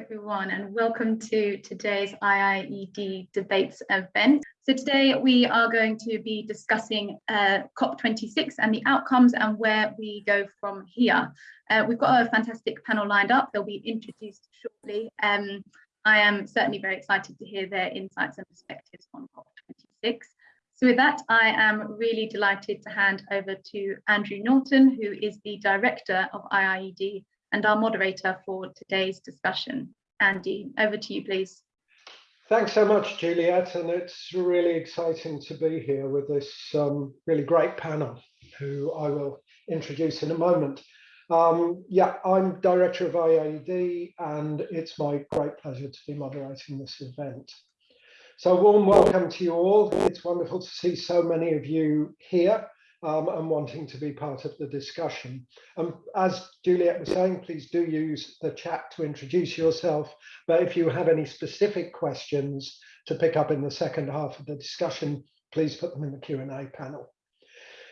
everyone and welcome to today's IIED debates event. So today we are going to be discussing uh, COP26 and the outcomes and where we go from here. Uh, we've got a fantastic panel lined up. They'll be introduced shortly. Um, I am certainly very excited to hear their insights and perspectives on COP26. So with that, I am really delighted to hand over to Andrew Norton, who is the Director of IIED and our moderator for today's discussion. Andy, over to you, please. Thanks so much, Juliet, and it's really exciting to be here with this um, really great panel, who I will introduce in a moment. Um, yeah, I'm Director of IIED, and it's my great pleasure to be moderating this event. So warm welcome to you all. It's wonderful to see so many of you here um, and wanting to be part of the discussion. Um, as Juliet was saying, please do use the chat to introduce yourself. But if you have any specific questions to pick up in the second half of the discussion, please put them in the Q&A panel.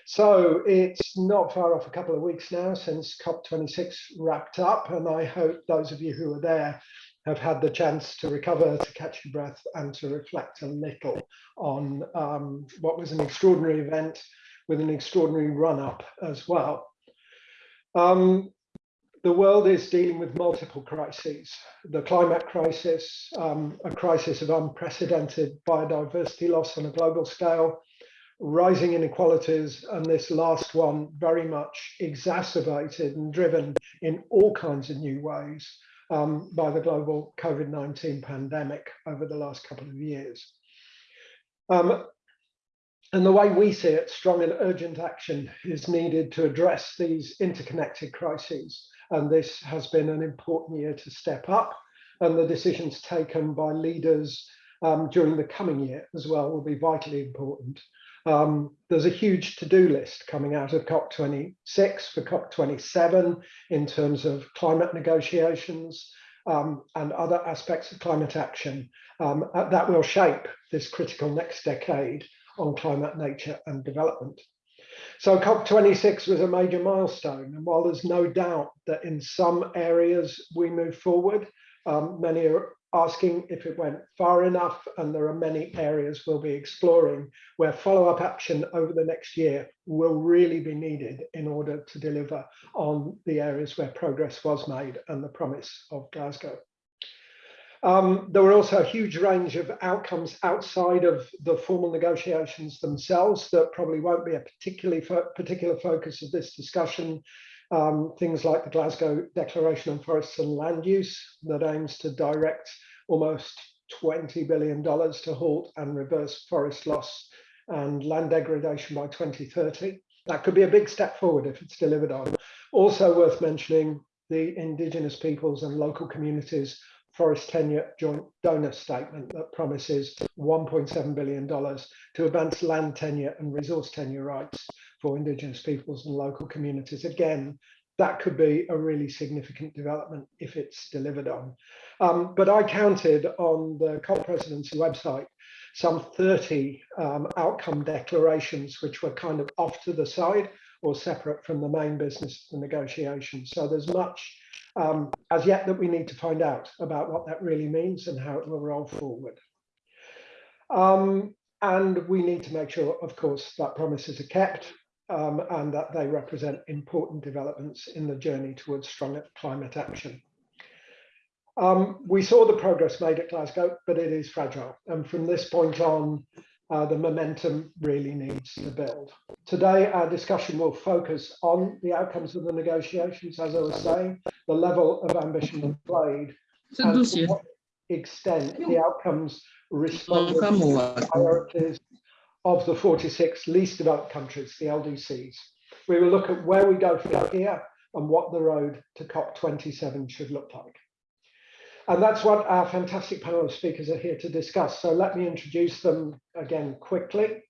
So it's not far off a couple of weeks now since COP26 wrapped up, and I hope those of you who are there have had the chance to recover, to catch your breath, and to reflect a little on um, what was an extraordinary event with an extraordinary run up as well. Um, the world is dealing with multiple crises. The climate crisis, um, a crisis of unprecedented biodiversity loss on a global scale, rising inequalities, and this last one very much exacerbated and driven in all kinds of new ways um, by the global COVID-19 pandemic over the last couple of years. Um, and the way we see it, strong and urgent action is needed to address these interconnected crises. And this has been an important year to step up. And the decisions taken by leaders um, during the coming year as well will be vitally important. Um, there's a huge to-do list coming out of COP26 for COP27 in terms of climate negotiations um, and other aspects of climate action um, that will shape this critical next decade on climate, nature and development. So COP26 was a major milestone. And while there's no doubt that in some areas we move forward, um, many are asking if it went far enough. And there are many areas we'll be exploring where follow-up action over the next year will really be needed in order to deliver on the areas where progress was made and the promise of Glasgow. Um, there were also a huge range of outcomes outside of the formal negotiations themselves that probably won't be a particularly fo particular focus of this discussion. Um, things like the Glasgow Declaration on Forests and Land Use that aims to direct almost $20 billion to halt and reverse forest loss and land degradation by 2030. That could be a big step forward if it's delivered on. Also worth mentioning the indigenous peoples and local communities Forest Tenure Joint Donor Statement that promises $1.7 billion to advance land tenure and resource tenure rights for Indigenous peoples and local communities. Again, that could be a really significant development if it's delivered on. Um, but I counted on the COP presidency website some 30 um, outcome declarations, which were kind of off to the side or separate from the main business of the negotiations. So there's much um, as yet that we need to find out about what that really means and how it will roll forward. Um, and we need to make sure, of course, that promises are kept um, and that they represent important developments in the journey towards stronger climate action. Um, we saw the progress made at Glasgow, but it is fragile. And from this point on, uh, the momentum really needs to build. Today, our discussion will focus on the outcomes of the negotiations, as I was saying, the level of ambition displayed, and to what extent the outcomes respond to the priorities of the 46 least developed countries, the LDCs. We will look at where we go from here and what the road to COP27 should look like. And that's what our fantastic panel of speakers are here to discuss. So let me introduce them again quickly.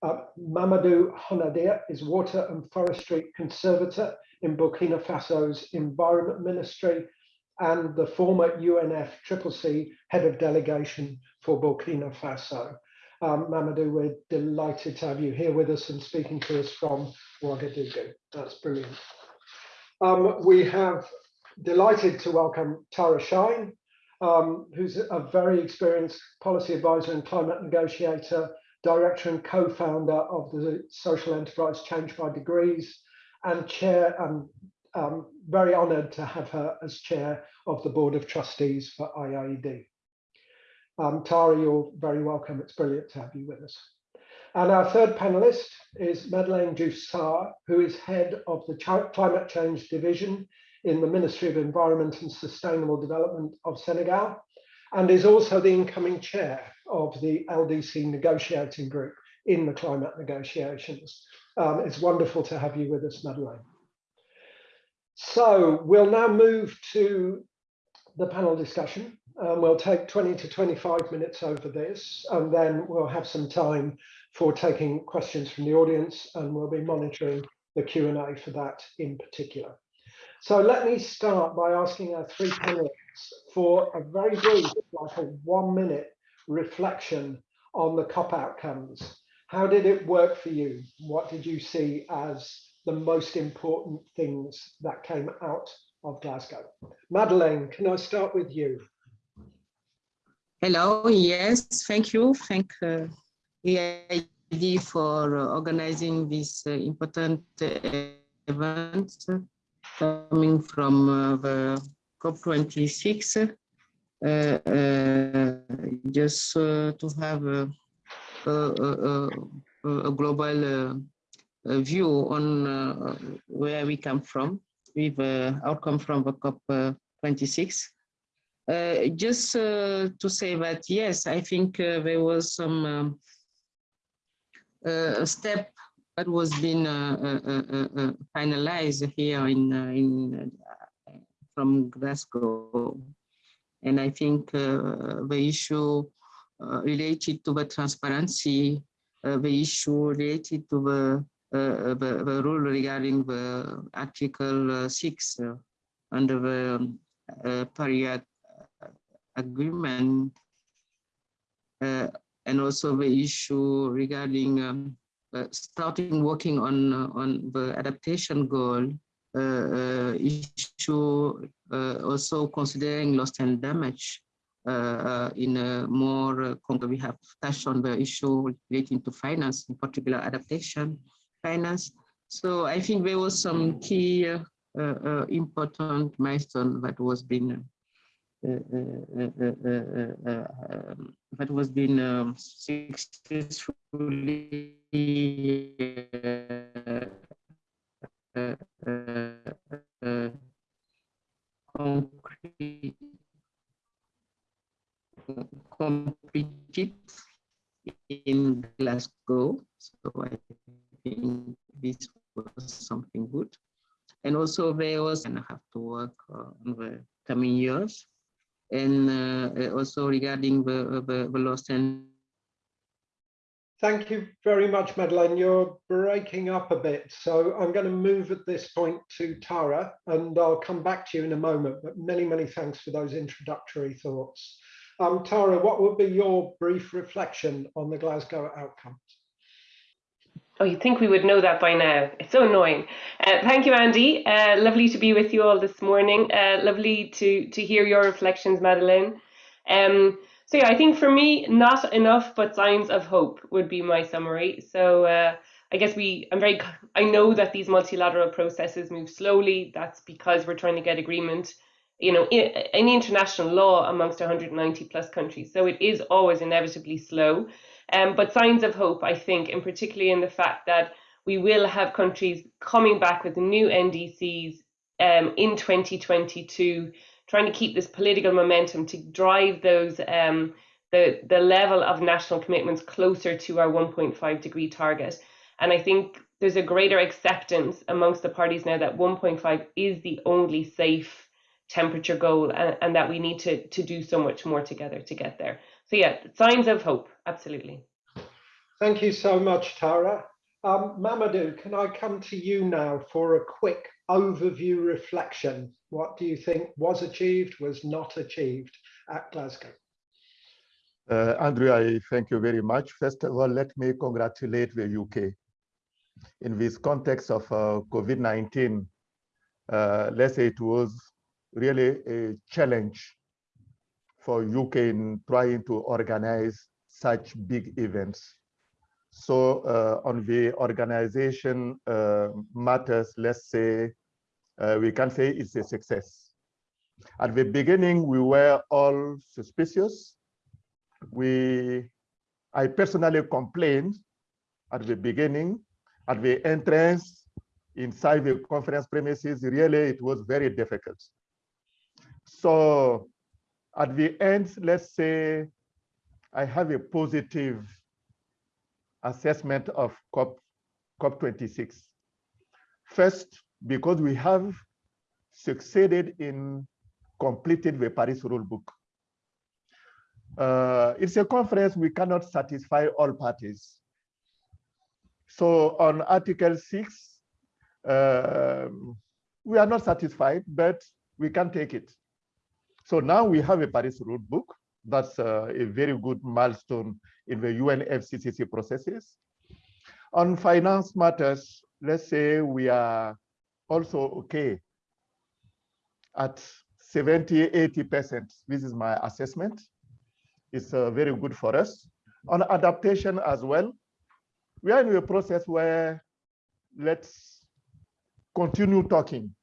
Uh, Mamadou Honadia is Water and Forestry Conservator in Burkina Faso's Environment Ministry and the former UNFCCC Head of Delegation for Burkina Faso. Um, Mamadou, we're delighted to have you here with us and speaking to us from Ouagadougou. That's brilliant. Um, we have delighted to welcome Tara Shine, um, who's a very experienced policy advisor and climate negotiator, director and co-founder of the social enterprise Change by Degrees, and chair. I'm um, very honoured to have her as chair of the board of trustees for IIED. Um, Tara, you're very welcome. It's brilliant to have you with us. And our third panelist is Madeleine Diouf who is head of the Ch Climate Change Division in the Ministry of Environment and Sustainable Development of Senegal, and is also the incoming chair of the LDC negotiating group in the climate negotiations. Um, it's wonderful to have you with us, Madeleine. So we'll now move to the panel discussion. Um, we'll take 20 to 25 minutes over this, and then we'll have some time for taking questions from the audience, and we'll be monitoring the Q&A for that in particular. So let me start by asking our three panelists for a very brief, like a one minute reflection on the COP outcomes. How did it work for you? What did you see as the most important things that came out of Glasgow? Madeleine, can I start with you? Hello, yes, thank you. Thank uh, EID for organizing this uh, important uh, event coming from uh, the COP26. Uh, uh, just to have a, a, a, a global view on where we come from with the outcome from the COP26. Uh, just uh, to say that, yes, I think uh, there was some um, step that was being finalized here in, in from Glasgow. And I think the issue related to the transparency, the issue related to the uh, the, the, rule regarding the Article uh, 6 uh, under the uh, Paris agreement uh, and also the issue regarding um, uh, Uh, starting working on uh, on the adaptation goal uh, uh, issue uh, also considering loss and damage uh, in a more concrete. we have touched on the issue relating to finance in particular adaptation finance so i think there was some key important milestone that was being Uh, uh, uh, um, that was been um, successfully completed in Glasgow. So I think this was something good. And also there was, and I have to work on the coming years and uh, also regarding the, the, the lost and Thank you very much, Madeleine. You're breaking up a bit, so I'm going to move at this point to Tara, and I'll come back to you in a moment, but many, many thanks for those introductory thoughts. Um, Tara, what would be your brief reflection on the Glasgow outcomes? Oh, you think we would know that by now. It's so annoying. Uh, thank you, Andy. Uh, lovely to be with you all this morning. Uh, lovely to to hear your reflections, Madeleine. Um, so yeah, I think for me, not enough, but signs of hope would be my summary. So uh, I guess we, I'm very, I know that these multilateral processes move slowly. That's because we're trying to get agreement, you know, in, in international law amongst 190 plus countries. So it is always inevitably slow. Um, but signs of hope, I think, and particularly in the fact that we will have countries coming back with new NDCs um, in 2022, trying to keep this political momentum to drive those um, the the level of national commitments closer to our 1.5 degree target. And I think there's a greater acceptance amongst the parties now that 1.5 is the only safe temperature goal and, and that we need to to do so much more together to get there. So yeah, signs of hope, absolutely. Thank you so much, Tara. Um, Mamadou, can I come to you now for a quick overview reflection? What do you think was achieved, was not achieved at Glasgow? Uh, Andrew, I thank you very much. First of all, let me congratulate the UK. In this context of uh, COVID-19, uh, let's say it was really a challenge for UK in trying to organize such big events. So uh, on the organization uh, matters, let's say, uh, we can say it's a success. At the beginning, we were all suspicious. We, I personally complained at the beginning, at the entrance inside the conference premises, really it was very difficult. So at the end, let's say I have a positive assessment of COP, COP26. First, because we have succeeded in completing the Paris rulebook. Uh, it's a conference we cannot satisfy all parties. So on Article 6, uh, we are not satisfied, but we can take it. So now we have a Paris rule book. That's uh, a very good milestone in the UNFCCC processes. On finance matters, let's say we are also okay at 70, 80%. This is my assessment. It's uh, very good for us. On adaptation as well, we are in a process where let's continue talking.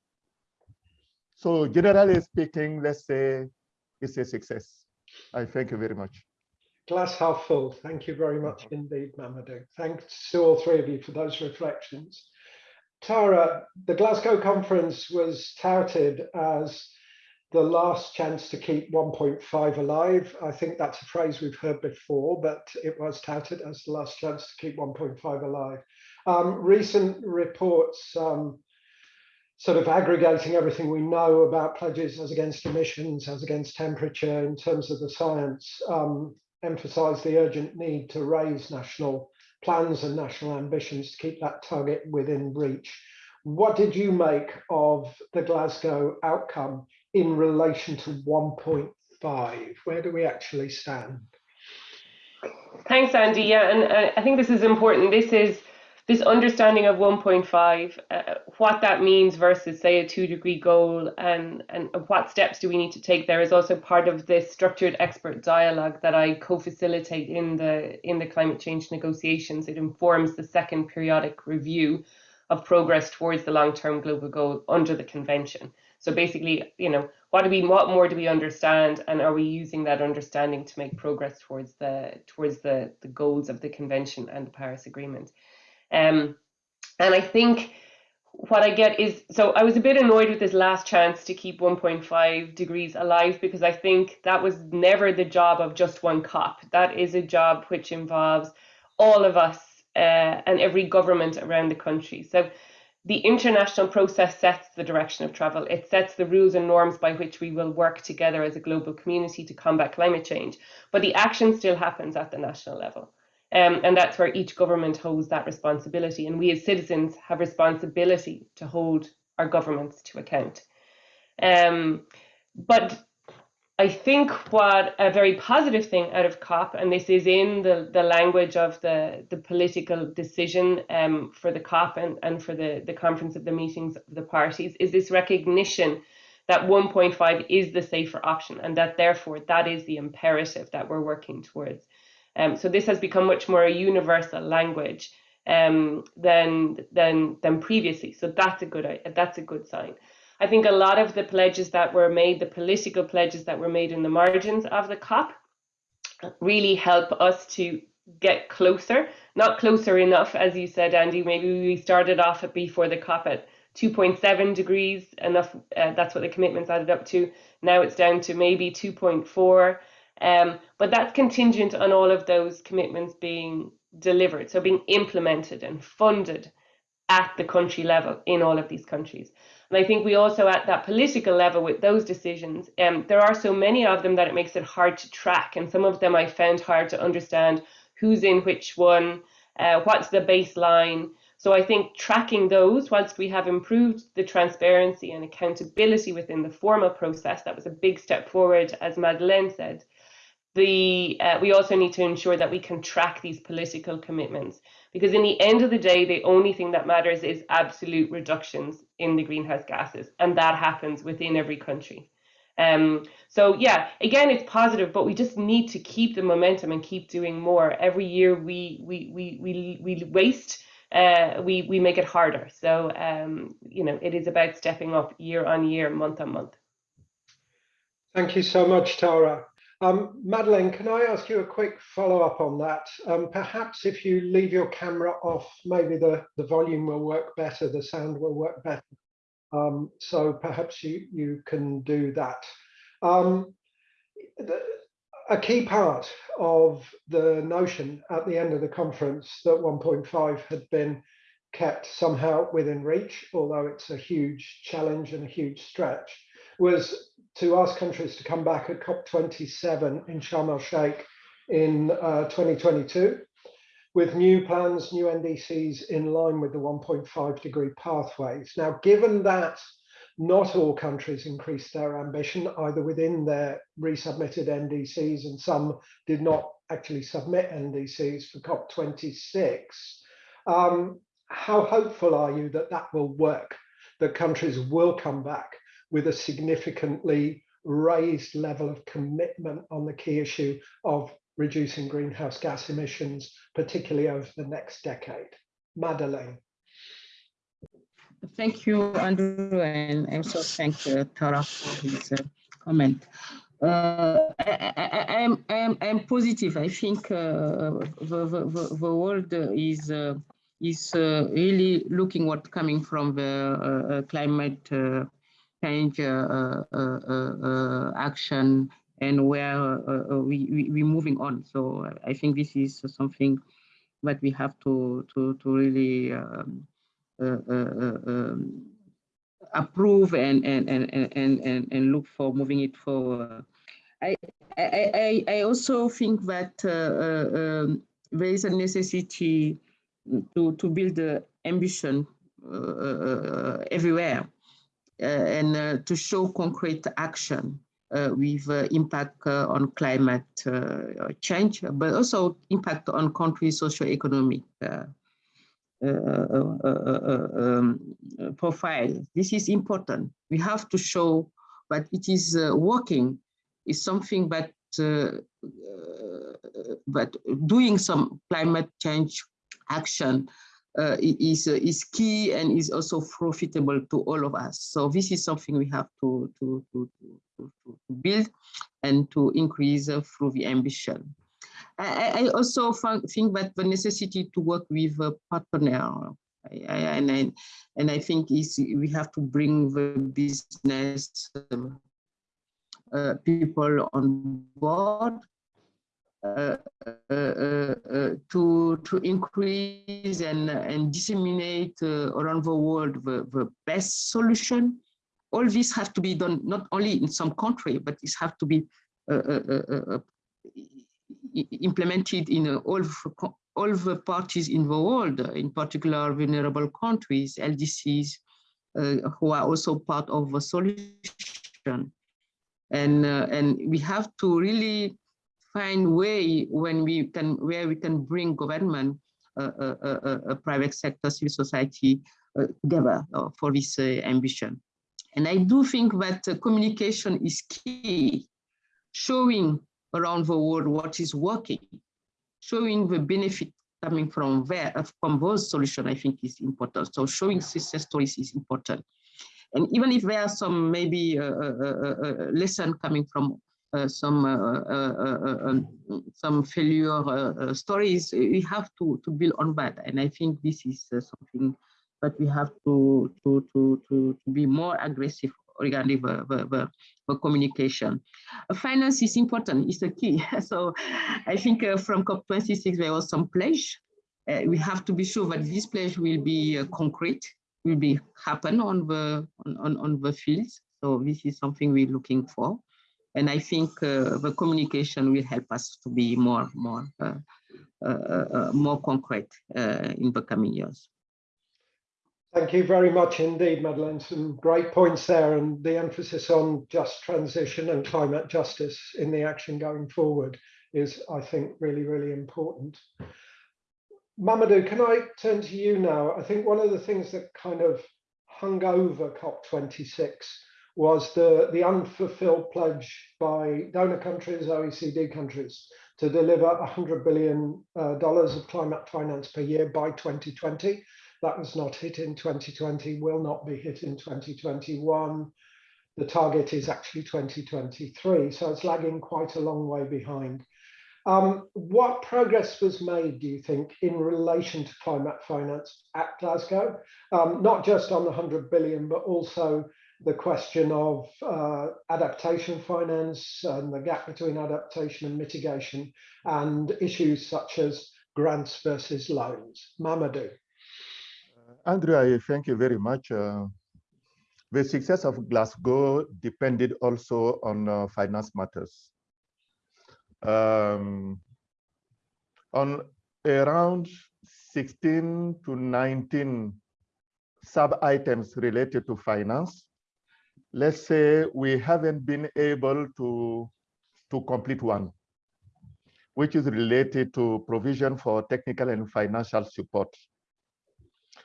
So generally speaking, let's say it's a success. I thank you very much. Glass half full. Thank you very much indeed, Mamadou. Thanks to all three of you for those reflections. Tara, the Glasgow conference was touted as the last chance to keep 1.5 alive. I think that's a phrase we've heard before, but it was touted as the last chance to keep 1.5 alive. Um, recent reports um, sort of aggregating everything we know about pledges as against emissions, as against temperature in terms of the science, um, emphasize the urgent need to raise national plans and national ambitions to keep that target within reach. What did you make of the Glasgow outcome in relation to 1.5? Where do we actually stand? Thanks, Andy. Yeah, and uh, I think this is important. This is this understanding of 1.5, uh, what that means versus say a two degree goal and, and what steps do we need to take there is also part of this structured expert dialogue that I co-facilitate in the in the climate change negotiations. It informs the second periodic review of progress towards the long-term global goal under the convention. So basically, you know, what do we what more do we understand and are we using that understanding to make progress towards the towards the, the goals of the convention and the Paris Agreement? Um, and I think what I get is so I was a bit annoyed with this last chance to keep 1.5 degrees alive because I think that was never the job of just one COP. That is a job which involves all of us uh, and every government around the country. So the international process sets the direction of travel. It sets the rules and norms by which we will work together as a global community to combat climate change. But the action still happens at the national level. Um, and that's where each government holds that responsibility. And we as citizens have responsibility to hold our governments to account. Um, but I think what a very positive thing out of COP, and this is in the, the language of the, the political decision um, for the COP and, and for the, the conference of the meetings of the parties, is this recognition that 1.5 is the safer option and that therefore that is the imperative that we're working towards. Um, so this has become much more a universal language um, than than than previously. So that's a good that's a good sign. I think a lot of the pledges that were made, the political pledges that were made in the margins of the COP, really help us to get closer. Not closer enough, as you said, Andy. Maybe we started off at before the COP at 2.7 degrees. Enough. Uh, that's what the commitments added up to. Now it's down to maybe 2.4. Um, but that's contingent on all of those commitments being delivered, so being implemented and funded at the country level in all of these countries. And I think we also at that political level with those decisions, um, there are so many of them that it makes it hard to track. And some of them I found hard to understand who's in which one, uh, what's the baseline. So I think tracking those, whilst we have improved the transparency and accountability within the formal process, that was a big step forward, as Madeleine said the uh, we also need to ensure that we can track these political commitments because in the end of the day the only thing that matters is absolute reductions in the greenhouse gases and that happens within every country Um, so yeah, again, it's positive, but we just need to keep the momentum and keep doing more. Every year we we we we we waste, uh, we we make it harder. So um, you know, it is about stepping up year on year, month on month. Thank you so much, Tara. Um, Madeleine, can I ask you a quick follow-up on that? Um, perhaps if you leave your camera off, maybe the, the volume will work better, the sound will work better. Um, so perhaps you, you can do that. Um, the, a key part of the notion at the end of the conference that 1.5 had been kept somehow within reach, although it's a huge challenge and a huge stretch, was to ask countries to come back at COP27 in Sharm el Sheikh in uh, 2022 with new plans, new NDCs in line with the 1.5 degree pathways. Now, given that not all countries increased their ambition, either within their resubmitted NDCs, and some did not actually submit NDCs for COP26. Um, how hopeful are you that that will work, that countries will come back with a significantly raised level of commitment on the key issue of reducing greenhouse gas emissions, particularly over the next decade. Madeleine. Thank you, Andrew, and also thank uh, Tara for his uh, comment. Uh, I, am I'm, I'm positive. I think uh, the, the, the world is uh, is uh, really looking what coming from the climate change uh, uh, uh, action and where uh, uh, we, we we moving on. So I think this is something that we have to to to really um, uh, um, approve and and and and and and look for moving it forward. I I I also think that um, there is a necessity to to build the ambition everywhere and to show concrete action uh, with uh, impact uh, on climate change, but also impact on country socio-economic um, profile. This is important. We have to show that it is working is something that uh, but doing some climate change action uh, is uh, is key and is also profitable to all of us. So this is something we have to to to to, to build and to increase uh, through the ambition. I, I also think that the necessity to work with a partner I, I, and I, and I think is we have to bring the business uh, people on board uh, uh, uh, to to increase and and disseminate around the world the, the best solution. All this has to be done not only in some country, but it has to be implemented in all all the parties in the world, in particular vulnerable countries, LDCs, uh, who are also part of the solution. And, uh, and we have to really find way when we can where we can bring government, uh, uh, uh, uh private sector, civil society uh, together uh, for this ambition. And I do think that communication is key, showing around the world what is working, showing the benefit coming from there, from those solutions, I think is important. So showing success stories is important. And even if there are some maybe uh, uh, uh, lesson coming from uh, Uh, some uh uh, uh, uh, um, some failure stories, we have to to build on that. And I think this is something that we have to to to to, to be more aggressive regarding the, the, the, the communication. finance is important, it's the key. so I think from COP26 there was some pledge. we have to be sure that this pledge will be concrete, will be happen on the on, on the fields. So this is something we're looking for. And I think uh, the communication will help us to be more, more, uh, uh, more concrete in the coming years. Thank you very much indeed, Madeleine. Some great points there and the emphasis on just transition and climate justice in the action going forward is, I think, really, really important. Mamadou, can I turn to you now? I think one of the things that kind of hung over COP26 was the, the unfulfilled pledge by donor countries, OECD countries, to deliver $100 billion uh, of climate finance per year by 2020. That was not hit in 2020, will not be hit in 2021. The target is actually 2023, so it's lagging quite a long way behind. Um, what progress was made, do you think, in relation to climate finance at Glasgow? Um, not just on the 100 billion, but also the question of uh, adaptation finance and the gap between adaptation and mitigation and issues such as grants versus loans. Mamadou. Uh, Andrew, I thank you very much. Uh, the success of Glasgow depended also on uh, finance matters. Um, on around 16 to 19 sub-items related to finance, let's say we haven't been able to, to complete one, which is related to provision for technical and financial support.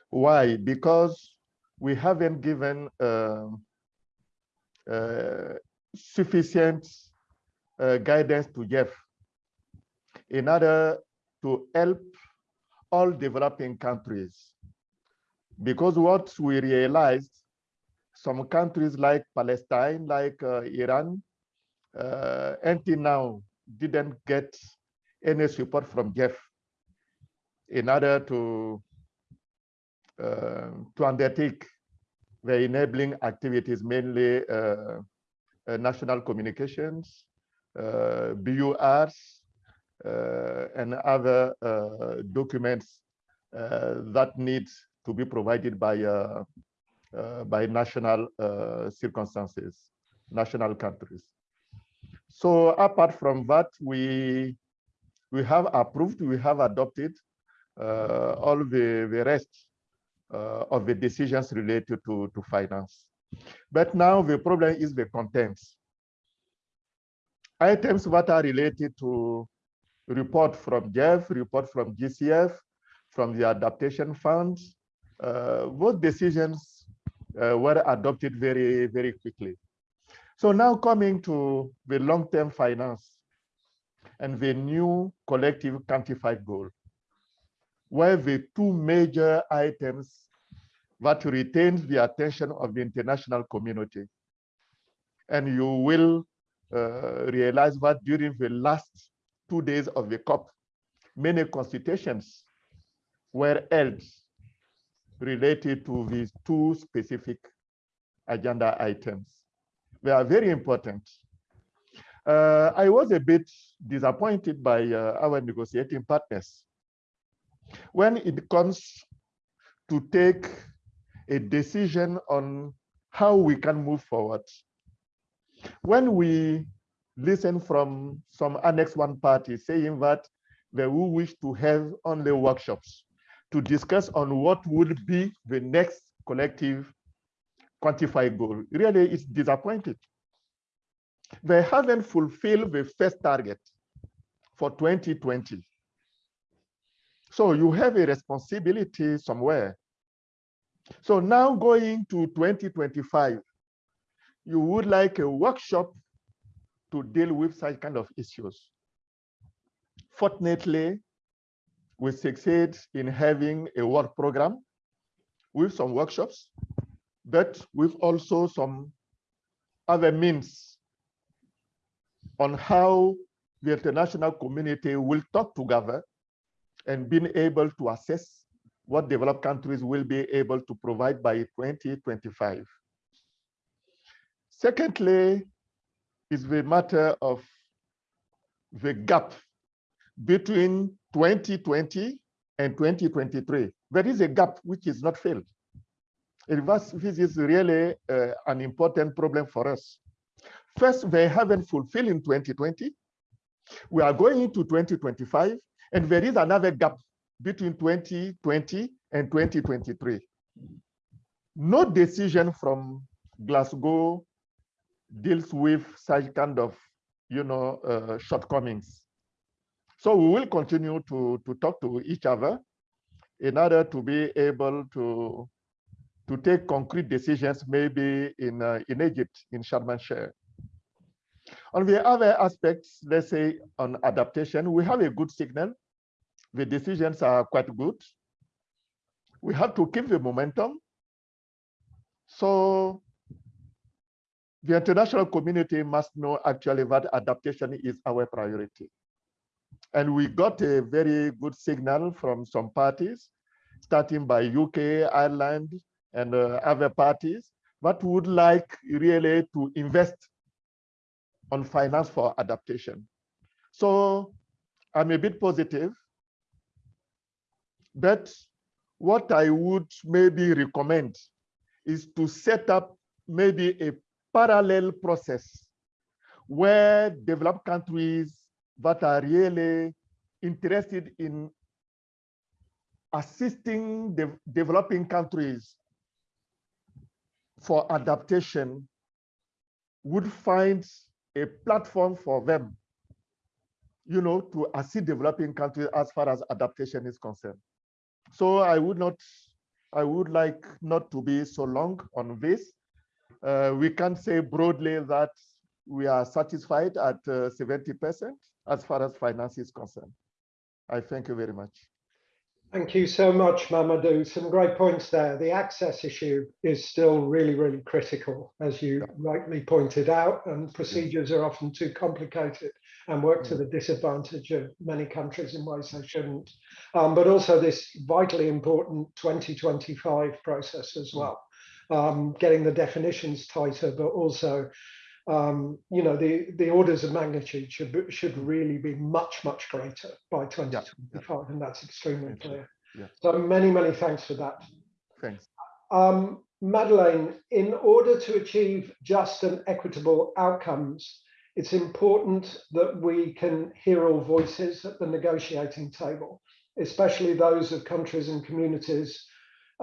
Why? Because we haven't given uh, uh, sufficient uh, guidance to GEF in order to help all developing countries. Because what we realized some countries like Palestine, like uh, Iran, uh, until now didn't get any support from GEF in order to uh, to undertake the enabling activities, mainly uh, uh, national communications, uh, BURs, and other documents that need to be provided by by national uh, circumstances, national countries. So apart from that, we we have approved, we have adopted uh, all the, the rest of the decisions related to, to finance. But now the problem is the contents. Items that are related to report from GEF, report from GCF, from the adaptation funds, uh, those decisions uh, were adopted very, very quickly. So now coming to the long-term finance and the new collective quantified goal, where the two major items that retains the attention of the international community. And you will uh, realize that during the last two days of the COP, many consultations were held related to these two specific agenda items. They are very important. Uh, I was a bit disappointed by uh, our negotiating partners. When it comes to take a decision on how we can move forward, when we listen from some Annex 1 parties saying that they will wish to have only workshops, to discuss on what would be the next collective quantified goal. Really, it's disappointing. They haven't fulfilled the first target for 2020. So you have a responsibility somewhere. So now going to 2025, you would like a workshop to deal with such kind of issues. Fortunately, we succeed in having a work program with some workshops, but with also some other means on how the international community will talk together and being able to assess what developed countries will be able to provide by 2025. Secondly, is the matter of the gap between 2020 and 2023. There is a gap which is not filled. This is really uh, an important problem for us. First, they haven't fulfilled in 2020. We are going into 2025, and there is another gap between 2020 and 2023. No decision from Glasgow deals with such kind of, you know, uh, shortcomings. So we will continue to, to talk to each other in order to be able to, to take concrete decisions, maybe in, uh, in Egypt, in Sharm el-Sheikh. On the other aspects, let's say on adaptation, we have a good signal. The decisions are quite good. We have to keep the momentum. So the international community must know actually that adaptation is our priority. And we got a very good signal from some parties, starting by UK, Ireland, and uh, other parties that would like really to invest on finance for adaptation. So I'm a bit positive, but what I would maybe recommend is to set up maybe a parallel process where developed countries that are really interested in assisting the developing countries for adaptation would find a platform for them, you know, to assist developing countries as far as adaptation is concerned. So I would not, I would like not to be so long on this. Uh, we can say broadly that we are satisfied at 70% uh, as far as finance is concerned. I thank you very much. Thank you so much, Mamadou. Some great points there. The access issue is still really, really critical, as you yeah. rightly pointed out, and procedures are often too complicated and work to mm. the disadvantage of many countries in ways they shouldn't. Um, but also this vitally important 2025 process as mm. well, um, getting the definitions tighter, but also um, you know, the, the orders of magnitude should should really be much, much greater by 2025, yeah. and that's extremely clear. Yeah. So many, many thanks for that. Thanks. Um, Madeleine, in order to achieve just and equitable outcomes, it's important that we can hear all voices at the negotiating table, especially those of countries and communities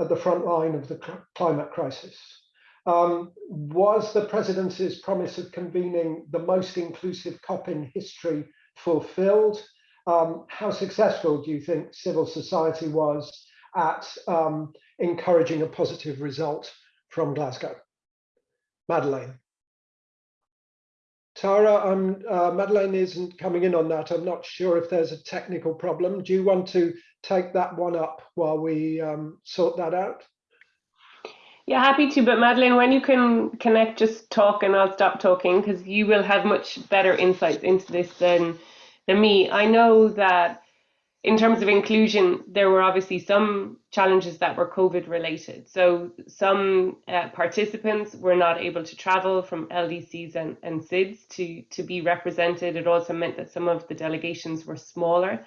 at the front line of the climate crisis. Um, was the presidency's promise of convening the most inclusive COP in history fulfilled? Um, how successful do you think civil society was at um, encouraging a positive result from Glasgow? Madeleine. Tara, um, uh, Madeleine isn't coming in on that. I'm not sure if there's a technical problem. Do you want to take that one up while we um, sort that out? Yeah, happy to. But Madeleine, when you can connect, just talk and I'll stop talking because you will have much better insights into this than than me. I know that in terms of inclusion, there were obviously some challenges that were COVID related. So some uh, participants were not able to travel from LDCs and, and SIDS to, to be represented. It also meant that some of the delegations were smaller.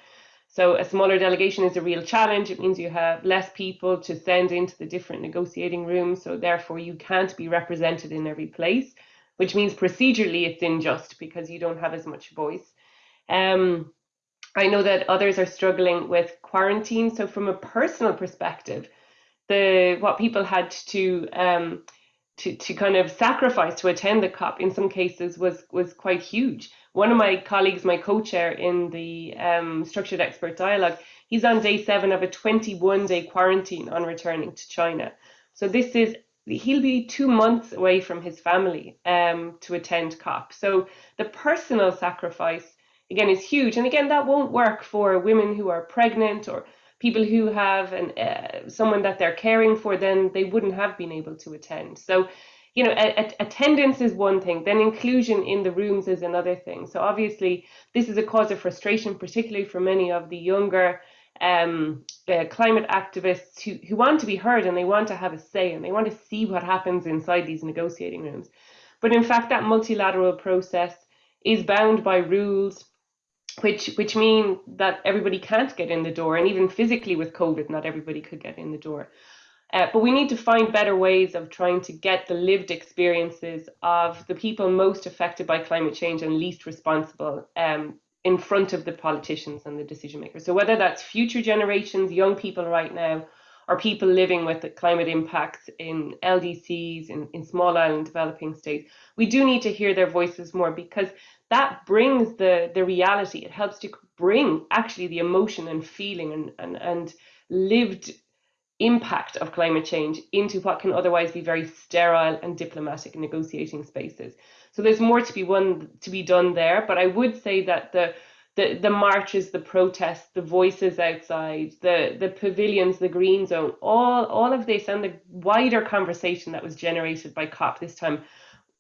So a smaller delegation is a real challenge. It means you have less people to send into the different negotiating rooms. So therefore you can't be represented in every place, which means procedurally it's unjust because you don't have as much voice. Um, I know that others are struggling with quarantine. So from a personal perspective, the what people had to um, to to kind of sacrifice to attend the COP in some cases was was quite huge. One of my colleagues, my co-chair in the um, Structured Expert Dialogue, he's on day seven of a 21 day quarantine on returning to China. So this is, he'll be two months away from his family um, to attend COP. So the personal sacrifice, again, is huge. And again, that won't work for women who are pregnant or people who have an, uh, someone that they're caring for, then they wouldn't have been able to attend. So you know, a, a, attendance is one thing, then inclusion in the rooms is another thing. So obviously, this is a cause of frustration, particularly for many of the younger um, uh, climate activists who, who want to be heard and they want to have a say and they want to see what happens inside these negotiating rooms. But in fact, that multilateral process is bound by rules which which mean that everybody can't get in the door and even physically with covid not everybody could get in the door uh, but we need to find better ways of trying to get the lived experiences of the people most affected by climate change and least responsible um, in front of the politicians and the decision makers. So whether that's future generations, young people right now, or people living with the climate impacts in LDCs, in, in small island developing states, we do need to hear their voices more because that brings the, the reality. It helps to bring actually the emotion and feeling and, and, and lived impact of climate change into what can otherwise be very sterile and diplomatic negotiating spaces. So there's more to be one to be done there, but I would say that the the, the marches, the protests, the voices outside, the, the pavilions, the green zone, all, all of this and the wider conversation that was generated by COP this time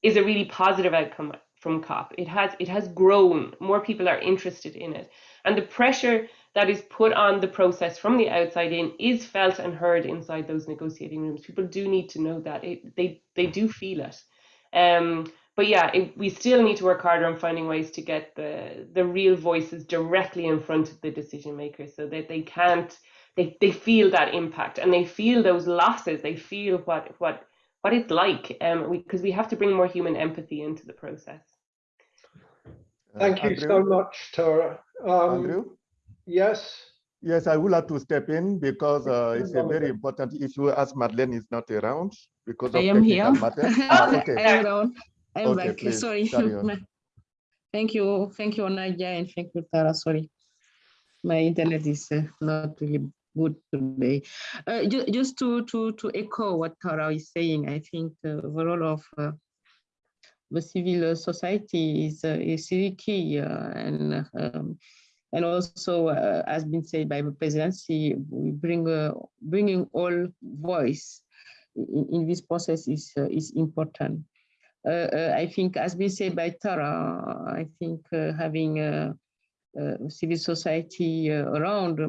is a really positive outcome from COP. It has it has grown. More people are interested in it. And the pressure that is put on the process from the outside in is felt and heard inside those negotiating rooms. People do need to know that. It, they they do feel it. Um, but yeah, it, we still need to work harder on finding ways to get the the real voices directly in front of the decision makers so that they can't they, they feel that impact and they feel those losses they feel what what what it's like um because we, we, have to bring more human empathy into the process thank you so much tara um, Andrew? Yes yes i would like to step in because uh, it's a very important issue as madeleine is not around because I am here. ah, okay. I am around. I'm Okay, back. please, Sorry. Thank you. Thank you, Nadia, and thank you, Tara. Sorry. My internet is uh, not really good today. Uh, ju- just to, to, to echo what Tara is saying, I think uh, the role of uh, the civil society is, uh, is really key uh, and um, and also uh, has been said by the presidency, we bring uh, bringing all voice in, in this process is uh, is important. Uh, uh, I think, as been said by Tara, I think uh, having civil society around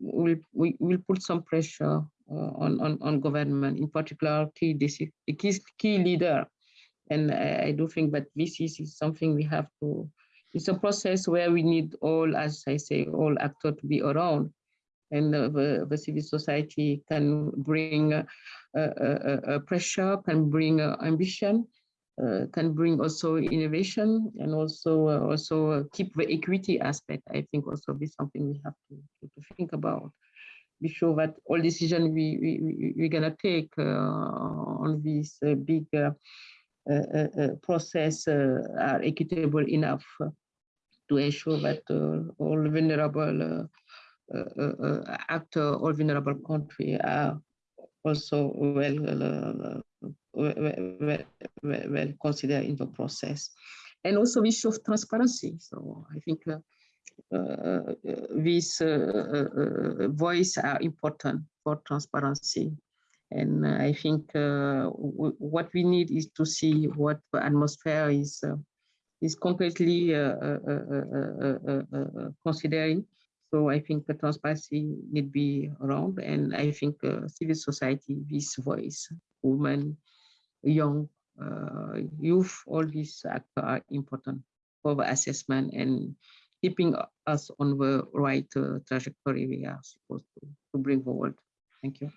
will we will put some pressure on, on on government, in particular key key, key leader. And I, I do think that this is, is something we have to. It's a process where we need all, as I say, all actors to be around and uh, the, the, civil society can bring uh, uh, pressure, can bring ambition, uh, can bring also innovation and also uh, also uh, keep the equity aspect. I think also be something we have to, to, think about. Be sure that all decisions we, we, we're gonna take on this big process are equitable enough to ensure that all vulnerable actor, all vulnerable country are also well well, well, considered in the process. And also issue of transparency. So I think uh, uh, these uh, uh voice are important for transparency. And I think uh, what we need is to see what the atmosphere is uh, is concretely uh, uh, uh, considering. So I think the transparency need be around, and I think civil society, this voice, women, young uh, youth, all these actors are important for the assessment and keeping us on the right uh, trajectory we are supposed to, to bring forward. Thank you.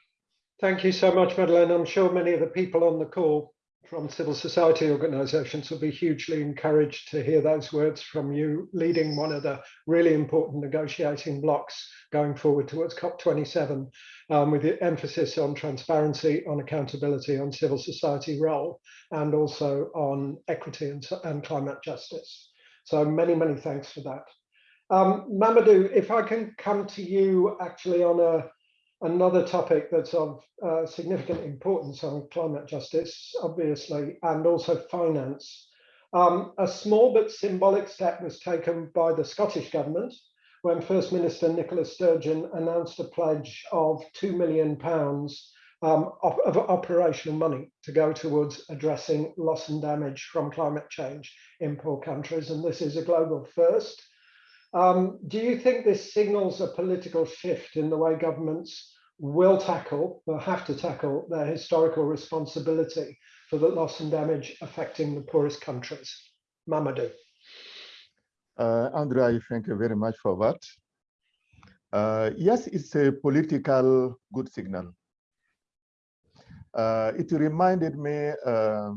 Thank you so much, Madeleine. I'm sure many of the people on the call from civil society organizations will be hugely encouraged to hear those words from you leading one of the really important negotiating blocks going forward towards COP27 um, with the emphasis on transparency, on accountability, on civil society role, and also on equity and, and climate justice. So many, many thanks for that. Um, Mamadou, if I can come to you actually on a another topic that's of uh, significant importance on climate justice, obviously, and also finance. Um, a small but symbolic step was taken by the Scottish Government when First Minister Nicola Sturgeon announced a pledge of £2 million um, of, of, operational money to go towards addressing loss and damage from climate change in poor countries. And this is a global first. Um, do you think this signals a political shift in the way governments will tackle, will have to tackle their historical responsibility for the loss and damage affecting the poorest countries? Mamadou. Uh, Andrew, I thank you very much for that. Uh, yes, it's a political good signal. Uh, it reminded me uh,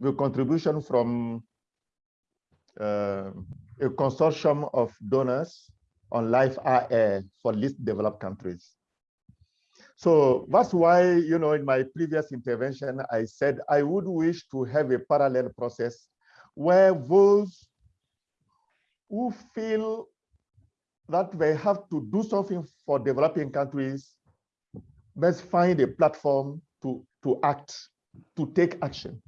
the contribution from uh, a consortium of donors on LIFE-AR for least developed countries. So that's why, you know, in my previous intervention, I said I would wish to have a parallel process where those who feel that they have to do something for developing countries let's find a platform to, to act, to take action.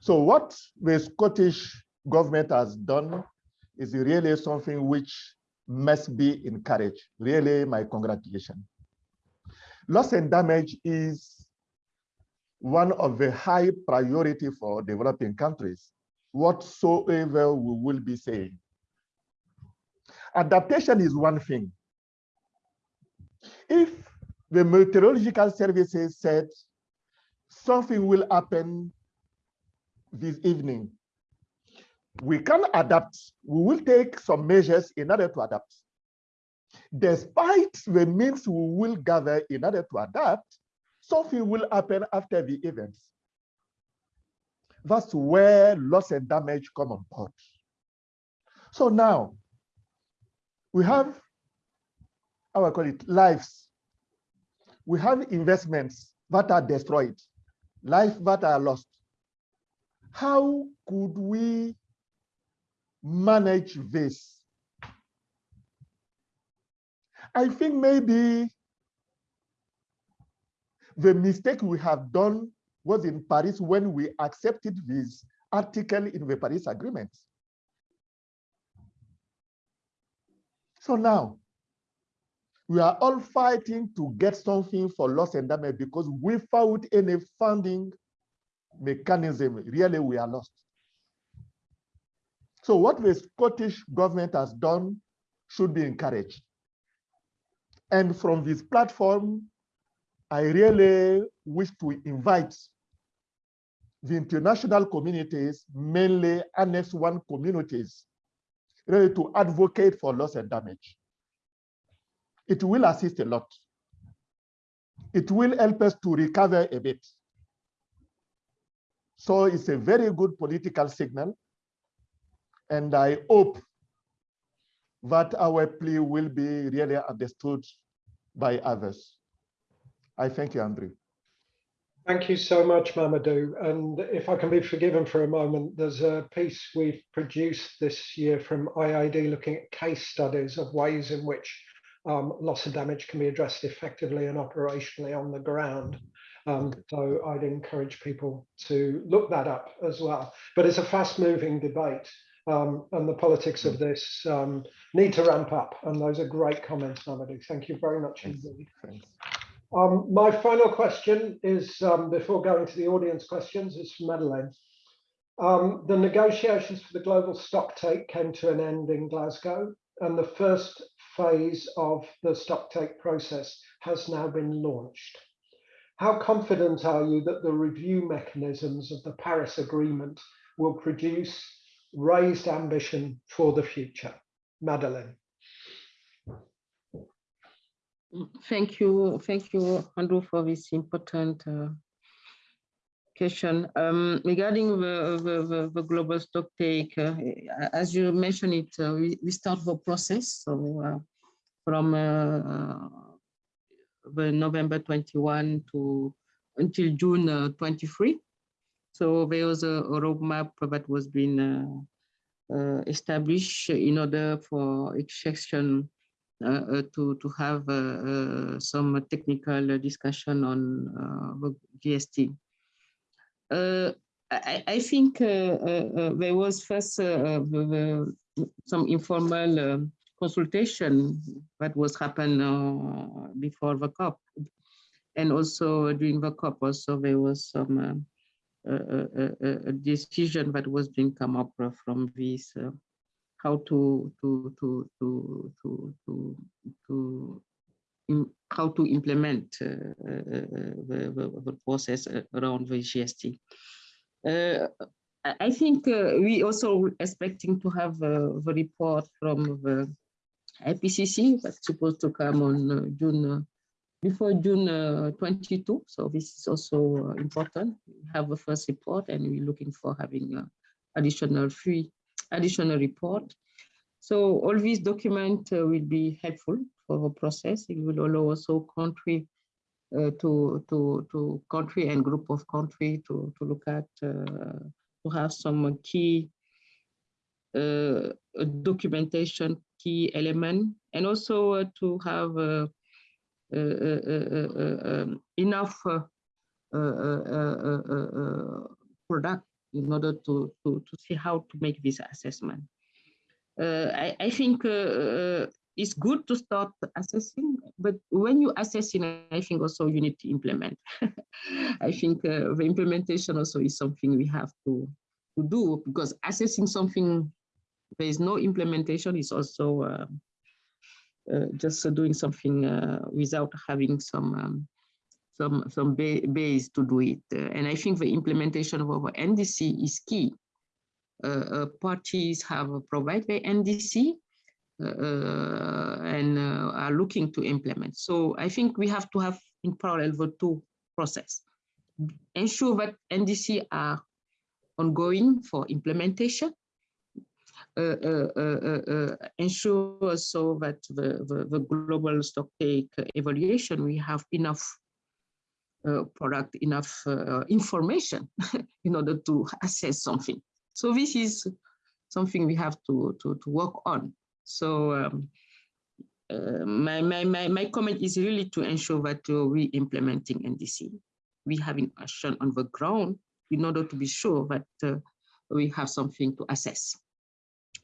So what the Scottish government has done is really something which must be encouraged. Really, my congratulations. Loss and damage is one of the high priority for developing countries, whatsoever we will be saying. Adaptation is one thing. If the meteorological services said something will happen this evening, we can adapt. We will take some measures in order to adapt. Despite the means we will gather in order to adapt, something will happen after the event. That's where loss and damage come on board. So now we have, I call it, lives. We have investments that are destroyed, lives that are lost. How could we manage this? I think maybe the mistake we have done was in Paris when we accepted this article in the Paris Agreement. So now, we are all fighting to get something for loss and damage because without any funding mechanism, really we are lost. So what the Scottish government has done should be encouraged. And from this platform, I really wish to invite the international communities, mainly Annex 1 communities, really to advocate for loss and damage. It will assist a lot. It will help us to recover a bit. So it's a very good political signal. And I hope that our plea will be really understood by others. I thank you, Andrew. Thank you so much, Mamadou. And if I can be forgiven for a moment, there's a piece we've produced this year from IIED looking at case studies of ways in which um, loss and damage can be addressed effectively and operationally on the ground. Um, so I'd encourage people to look that up as well. But it's a fast moving debate um, and the politics of this um, need to ramp up. And those are great comments, Mamadou. Thank you very much Thanks. indeed. Thanks. Um, my final question is, um, before going to the audience questions, is for Madeleine. Um, the negotiations for the global stocktake came to an end in Glasgow, and the first phase of the stocktake process has now been launched. How confident are you that the review mechanisms of the Paris Agreement will produce raised ambition for the future? Madeleine. Thank you, thank you, Andrew, for this important uh, question. Um, regarding the, the, the, the global stock take, uh, as you mentioned it, uh, we, we start the process. So uh, from uh, the November 21 to until June uh, 23. So there was a, a roadmap that was being uh, uh established in order for extraction uh, uh, to to have uh, uh, some technical discussion on uh, the GST. I, I, think there was first some informal um, consultation that was happen before the COP, and also during the COP also there was some a, decision that was being come up from this uh, how to to to to to to, to how to implement uh, uh, the, the, the, process around the GST. Uh, I think uh, we also expecting to have uh, the report from the IPCC that's supposed to come on June before June 22. So this is also important. We have a first report and we're looking for having additional three additional report. So all these documents uh, will be helpful for the process. It will allow also country uh, to to to country and group of country to to look at uh, to have some key uh, documentation, key element, and also uh, to have uh, um, enough product in order to, to, to see how to make this assessment. I, I think it's good to start assessing, but when you assessing, I think also you need to implement. I think uh, the implementation also is something we have to, to do because assessing something, there is no implementation is also uh, just doing something uh, without having some um, some some ba base to do it. Uh, and I think the implementation of our NDC is key. Uh, parties have provided the NDC, uh, and uh, are looking to implement. So I think we have to have in parallel the two process. Ensure that NDC are ongoing for implementation. Uh, uh, uh, ensure also that the, the, the global stock take evaluation, we have enough product, enough information in order to assess something. So this is something we have to, to, to work on. So um, uh, my, my, my, my comment is really to ensure that uh, we implementing NDC. We having action on the ground in order to be sure that uh, we have something to assess.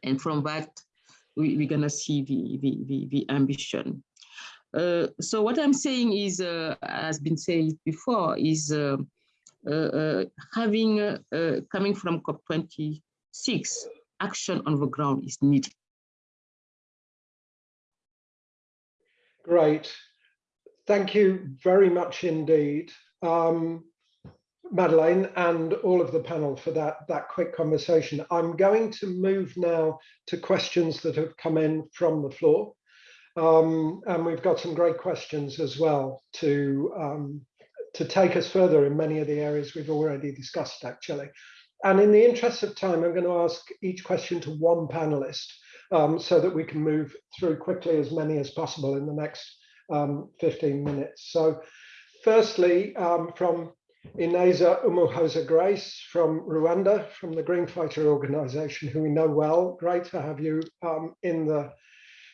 And from that, we, we're gonna see the, the, the, the ambition. Uh, so what I'm saying is, uh, has been said before, is uh, having, coming from COP26, action on the ground is needed. Great. Thank you very much indeed, um, Madeleine and all of the panel for that, that quick conversation. I'm going to move now to questions that have come in from the floor. Um, and we've got some great questions as well to, um, to take us further in many of the areas we've already discussed actually. And in the interest of time, I'm going to ask each question to one panelist um, so that we can move through quickly as many as possible in the next um, 15 minutes. So firstly, um, from Ineza Umuhoza Grace from Rwanda, from the Green Fighter organization, who we know well. Great to have you um, in, the,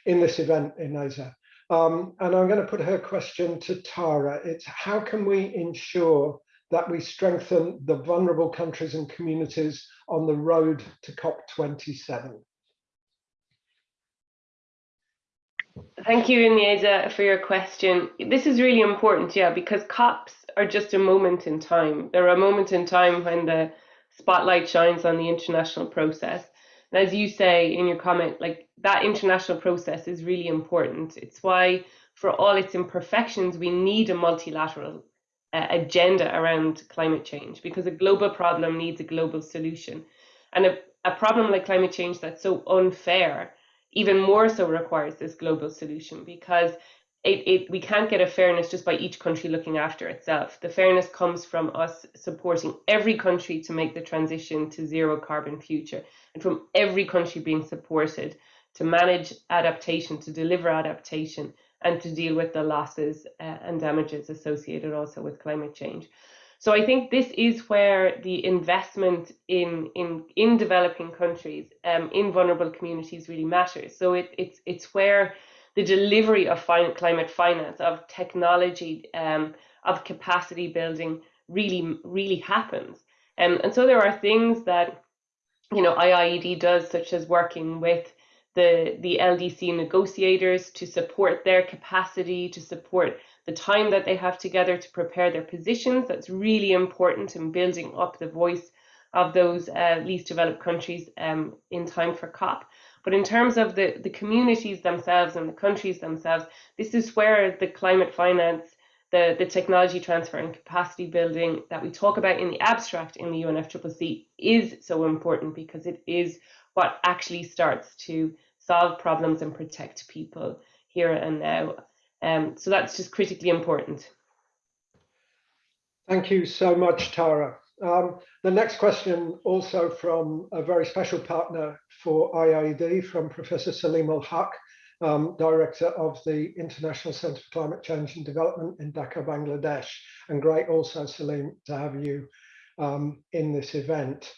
in this event, Ineza. Um, and I'm going to put her question to Tara. It's how can we ensure that we strengthen the vulnerable countries and communities on the road to COP27? Thank you, Ineza, for your question. This is really important, yeah, because COPs are just a moment in time. They're a moment in time when the spotlight shines on the international process. And as you say in your comment, like that international process is really important. It's why, for all its imperfections, we need a multilateral uh, agenda around climate change because a global problem needs a global solution. And a, a problem like climate change that's so unfair even more so requires this global solution because it, it, we can't get a fairness just by each country looking after itself. The fairness comes from us supporting every country to make the transition to zero carbon future and from every country being supported to manage adaptation, to deliver adaptation and to deal with the losses uh, and damages associated also with climate change. So I think this is where the investment in in in developing countries, um, in vulnerable communities, really matters. So it, it's it's where the delivery of fin- climate finance, of technology, um, of capacity building, really really happens. Um, and so there are things that you know IIED does, such as working with the the LDC negotiators to support their capacity, to support the time that they have together to prepare their positions. That's really important in building up the voice of those uh, least developed countries um, in time for COP. But in terms of the, the communities themselves and the countries themselves, this is where the climate finance, the, the technology transfer and capacity building that we talk about in the abstract in the UNFCCC is so important because it is what actually starts to solve problems and protect people here and now. Um, so that's just critically important. Thank you so much, Tara. Um, the next question also from a very special partner for IIED, from Professor Saleemul Huq, um, Director of the International Centre for Climate Change and Development in Dhaka, Bangladesh. And great also, Salim, to have you um, in this event.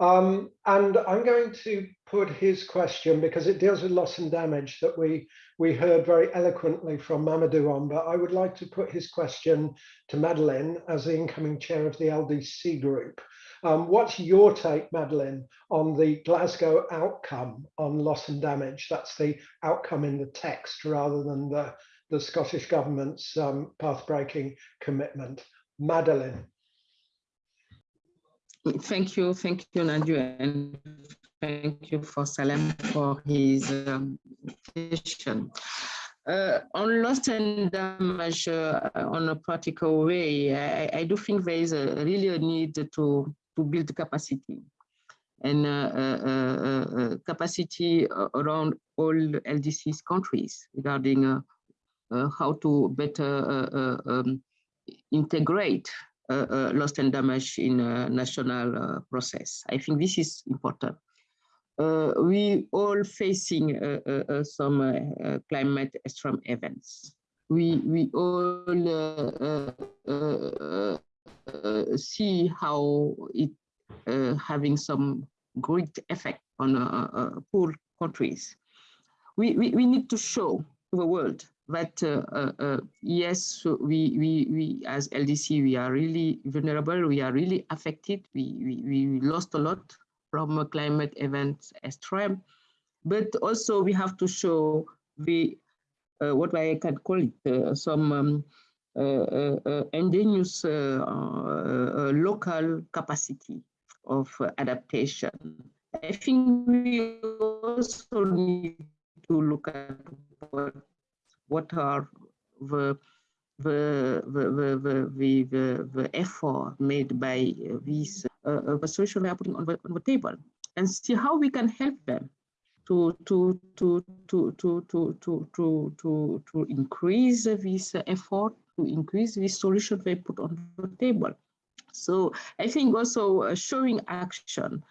Um, and I'm going to put his question because it deals with loss and damage that we we heard very eloquently from Mamadou on, but I would like to put his question to Madeleine as the incoming chair of the LDC group. Um, what's your take, Madeleine, on the Glasgow outcome on loss and damage? That's the outcome in the text rather than the, the Scottish Government's um, path-breaking commitment. Madeleine. Thank you, thank you, Nanju, and thank you for Salem for his um, question. Uh, on loss and damage uh, on a practical way, I, I, do think there is a, really a need to, to build capacity and uh, uh, uh, uh capacity around all LDC's countries regarding how to better um, integrate uh, uh, loss and damage in a national uh, process. I think this is important. Uh, we all facing uh, uh, some climate extreme events. We, we all see how it having some great effect on poor countries. We, we, we need to show the world but uh, uh, uh, yes, we, we, we as LDC, we are really vulnerable. We are really affected. We, we, we lost a lot from climate events extreme, but also we have to show the uh, what I can call it uh, some um, uh, indigenous local capacity of adaptation. I think we also need to look at what what are the the, the, the, the, the, the effort made by these uh, the solutions we are putting on the, on the table and see how we can help them to to to to to to to to to, to increase this effort to increase this solution they put on the table. So i think also uh, showing action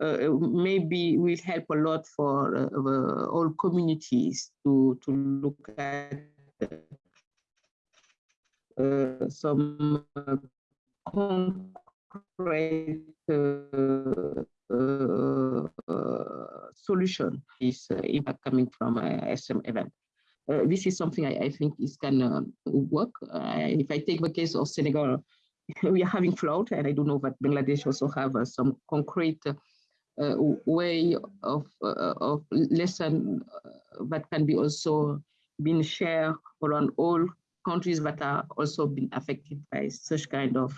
uh, maybe will help a lot for uh, all communities to, to look at uh, some concrete solution is impact coming from a SM event. Uh, this is something I, I think is can uh, work. Uh, if I take the case of Senegal, we are having flood, and I do know that Bangladesh also have some concrete uh, way of, uh, of lesson uh, that can be also been shared around all countries that are also been affected by such kind of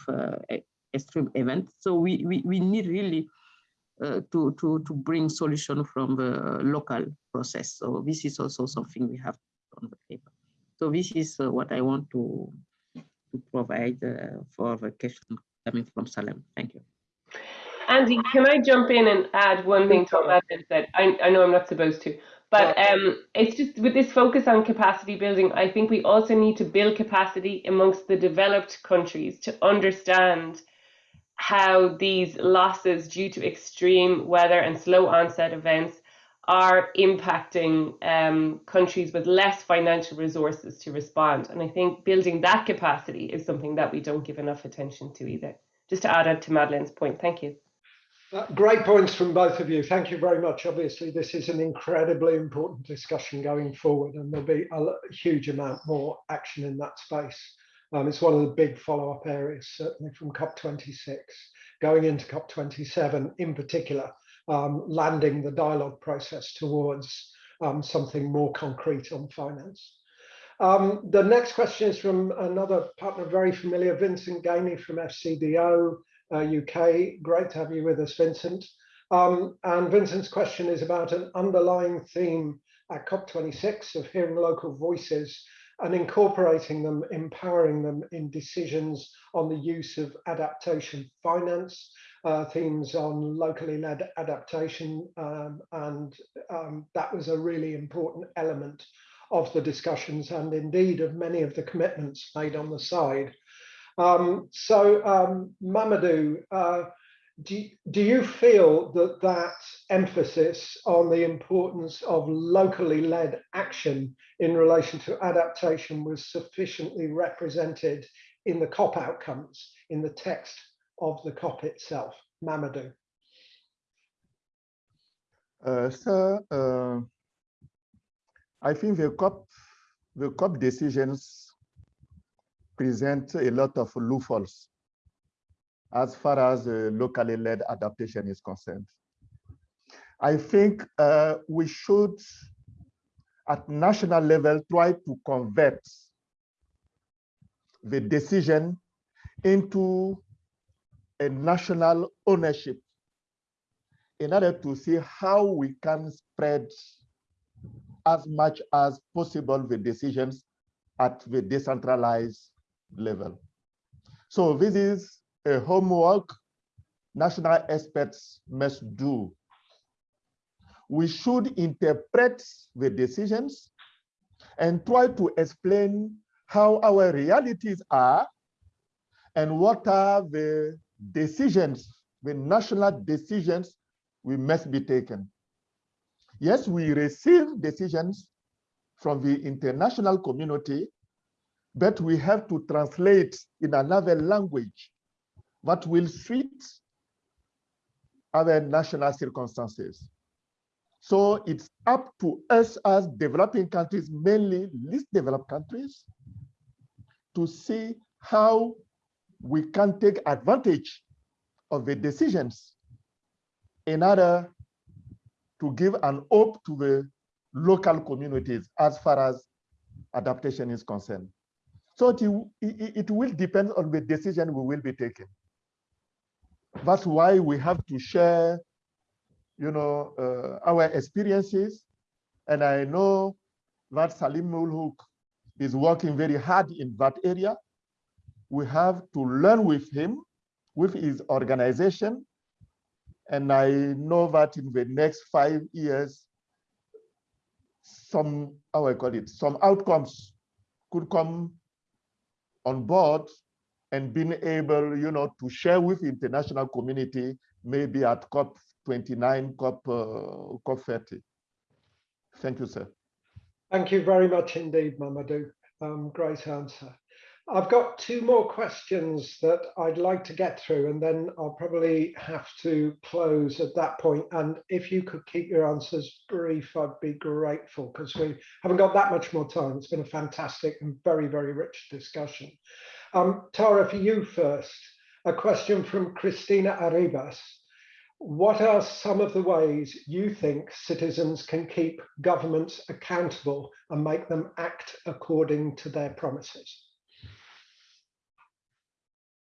extreme events. So we, we, we need really uh, to, to, to bring solution from the local process. So this is also something we have on the paper. So this is uh, what I want to, to provide uh, for the question coming from Salem. Thank you. Andy, can I jump in and add one thing to what Madeleine said? I, I know I'm not supposed to, but um, it's just with this focus on capacity building, I think we also need to build capacity amongst the developed countries to understand how these losses due to extreme weather and slow onset events are impacting um, countries with less financial resources to respond. And I think building that capacity is something that we don't give enough attention to either. Just to add to Madeleine's point, thank you. Uh, great points from both of you. Thank you very much. Obviously, this is an incredibly important discussion going forward, and there'll be a huge amount more action in that space. Um, it's one of the big follow-up areas, certainly from COP26, going into COP27 in particular, um, landing the dialogue process towards um, something more concrete on finance. Um, the next question is from another partner very familiar, Vincent Gainey from FCDO uh, UK. Great to have you with us, Vincent. Um, and Vincent's question is about an underlying theme at COP26 of hearing local voices and incorporating them, empowering them in decisions on the use of adaptation finance, uh, themes on locally led adaptation. Um, and um, that was a really important element of the discussions and indeed of many of the commitments made on the side. Um, so, um, Mamadou, uh, do, do you feel that that emphasis on the importance of locally led action in relation to adaptation was sufficiently represented in the COP outcomes, in the text of the COP itself? Mamadou. Uh, sir, uh, I think the COP, the COP decisions present a lot of loopholes as far as uh, locally led adaptation is concerned. I think uh, we should, at national level, try to convert the decision into a national ownership in order to see how we can spread as much as possible the decisions at the decentralized level. So this is a homework national experts must do. We should interpret the decisions and try to explain how our realities are and what are the decisions, the national decisions we must be taken. Yes, we receive decisions from the international community, but we have to translate in another language that will fit other national circumstances. So it's up to us as developing countries, mainly least developed countries, to see how we can take advantage of the decisions in order to give an hope to the local communities as far as adaptation is concerned. So it, it, will depend on the decision we will be taking. That's why we have to share, you know, uh, our experiences. And I know that Saleemul Huq is working very hard in that area. We have to learn with him, with his organization. And I know that in the next five years, some, how I call it, some outcomes could come on board and being able, you know, to share with international community, maybe at COP 29, COP, uh, COP 30. Thank you, sir. Thank you very much indeed, Mamadou. Um, great answer. I've got two more questions that I'd like to get through, and then I'll probably have to close at that point. And if you could keep your answers brief, I'd be grateful because we haven't got that much more time. It's been a fantastic and very, very rich discussion. Um, Tara, for you first, a question from Christina Arribas. What are some of the ways you think citizens can keep governments accountable and make them act according to their promises?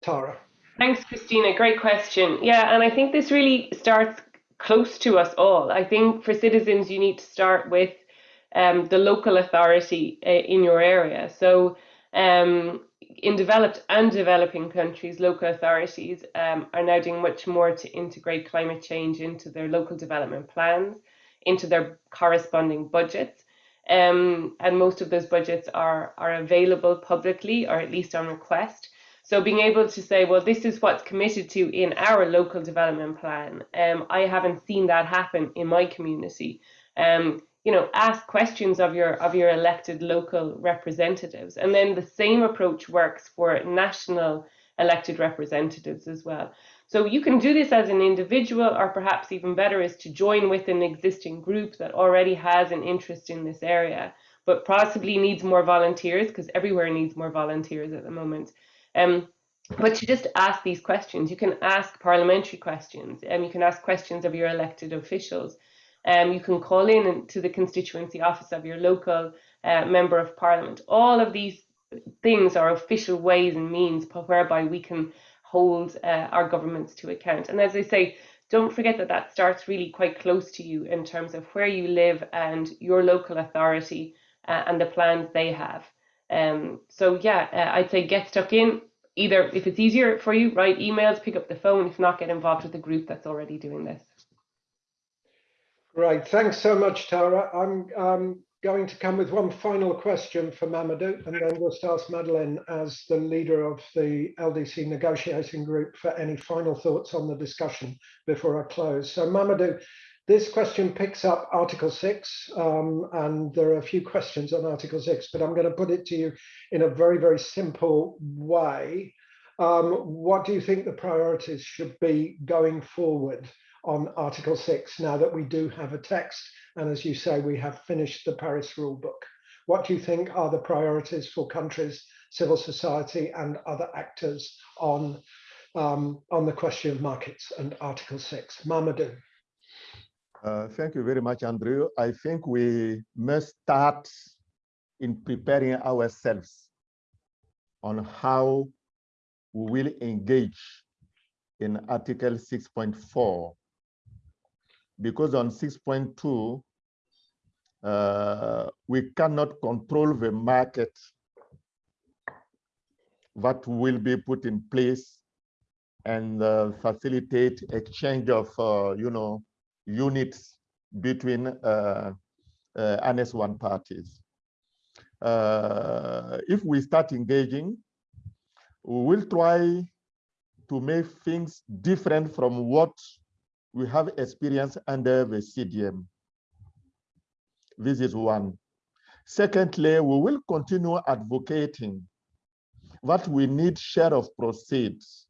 Tara. Thanks, Christina. Great question. Yeah, and I think this really starts close to us all. I think for citizens, you need to start with um, the local authority uh, in your area. So, um, in developed and developing countries, local authorities um, are now doing much more to integrate climate change into their local development plans, into their corresponding budgets. Um, and most of those budgets are, are available publicly or at least on request. So being able to say, well, this is what's committed to in our local development plan. Um, I haven't seen that happen in my community. Um, you know, ask questions of your of your elected local representatives, and then the same approach works for national elected representatives as well. So you can do this as an individual, or perhaps even better is to join with an existing group that already has an interest in this area, but possibly needs more volunteers because everywhere needs more volunteers at the moment. Um, but to just ask these questions, you can ask parliamentary questions, and um, you can ask questions of your elected officials. Um, you can call in to the constituency office of your local uh, member of parliament. All of these things are official ways and means whereby we can hold uh, our governments to account. And as I say, don't forget that that starts really quite close to you in terms of where you live and your local authority uh, and the plans they have. Um, so yeah, uh, I'd say get stuck in. Either if it's easier for you, write emails, pick up the phone. If not, get involved with a group that's already doing this. Right, thanks so much, Tara. I'm um, going to come with one final question for Mamadou, and then we'll ask Madeleine as the leader of the LDC negotiating group for any final thoughts on the discussion before I close. So Mamadou, this question picks up Article 6, um, and there are a few questions on Article 6, but I'm going to put it to you in a very, very simple way. Um, what do you think the priorities should be going forward on Article 6 now that we do have a text and as you say we have finished the Paris rulebook. What do you think are the priorities for countries, civil society and other actors on, um, on the question of markets and Article 6? Mamadou. Uh, thank you very much, Andrew. I think we must start in preparing ourselves on how we will engage in Article 6.4 because on 6.2 uh, we cannot control the market that will be put in place and uh, facilitate exchange of, uh, you know, units between uh, uh, Annex 1 parties. Uh, if we start engaging, we will try to make things different from what we have experienced under the CDM. This is one. Secondly, we will continue advocating that we need share of proceeds